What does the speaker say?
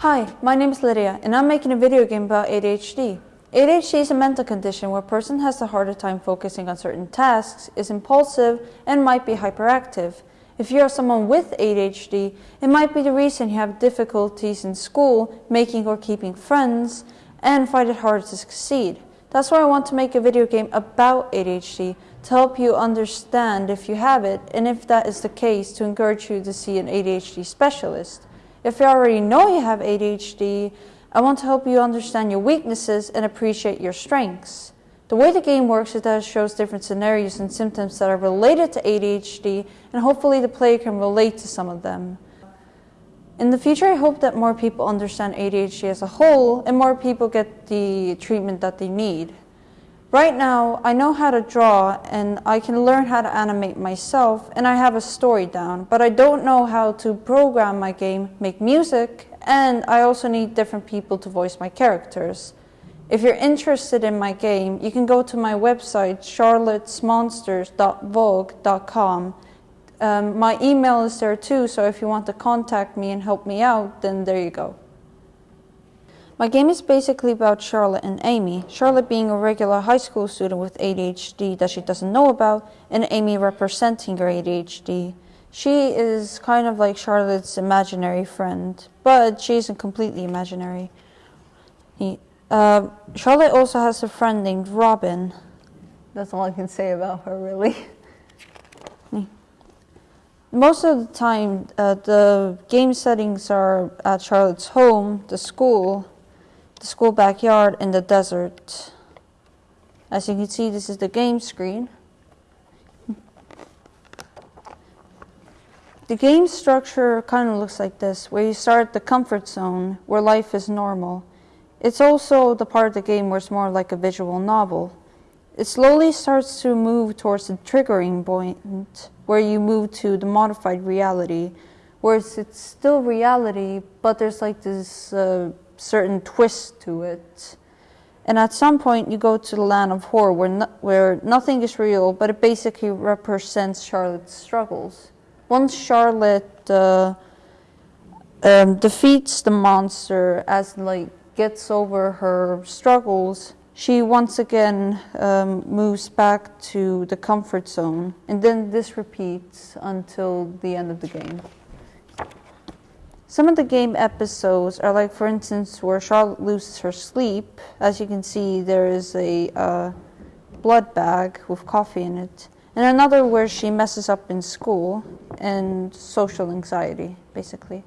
Hi, my name is Lydia, and I'm making a video game about ADHD. ADHD is a mental condition where a person has a harder time focusing on certain tasks, is impulsive, and might be hyperactive. If you are someone with ADHD, it might be the reason you have difficulties in school, making or keeping friends, and find it hard to succeed. That's why I want to make a video game about ADHD to help you understand if you have it, and if that is the case, to encourage you to see an ADHD specialist. If you already know you have ADHD, I want to help you understand your weaknesses and appreciate your strengths. The way the game works is that it shows different scenarios and symptoms that are related to ADHD, and hopefully the player can relate to some of them. In the future, I hope that more people understand ADHD as a whole and more people get the treatment that they need. Right now, I know how to draw and I can learn how to animate myself and I have a story down, but I don't know how to program my game, make music, and I also need different people to voice my characters. If you're interested in my game, you can go to my website, charlottesmonsters.vogue.com. Um, my email is there too, so if you want to contact me and help me out, then there you go. My game is basically about Charlotte and Amy. Charlotte being a regular high school student with ADHD that she doesn't know about, and Amy representing her ADHD. She is kind of like Charlotte's imaginary friend, but she isn't completely imaginary. Uh, Charlotte also has a friend named Robin. That's all I can say about her, really. Most of the time, uh, the game settings are at Charlotte's home, the school, the school backyard, in the desert. As you can see, this is the game screen. The game structure kind of looks like this, where you start the comfort zone, where life is normal. It's also the part of the game where it's more like a visual novel. It slowly starts to move towards the triggering point, where you move to the modified reality, where it's, it's still reality, but there's like this uh, certain twist to it. And at some point, you go to the land of horror where, no, where nothing is real, but it basically represents Charlotte's struggles. Once Charlotte uh, um, defeats the monster, as like gets over her struggles, she once again um, moves back to the comfort zone, and then this repeats until the end of the game. Some of the game episodes are like, for instance, where Charlotte loses her sleep. As you can see, there is a uh, blood bag with coffee in it. And another where she messes up in school and social anxiety, basically.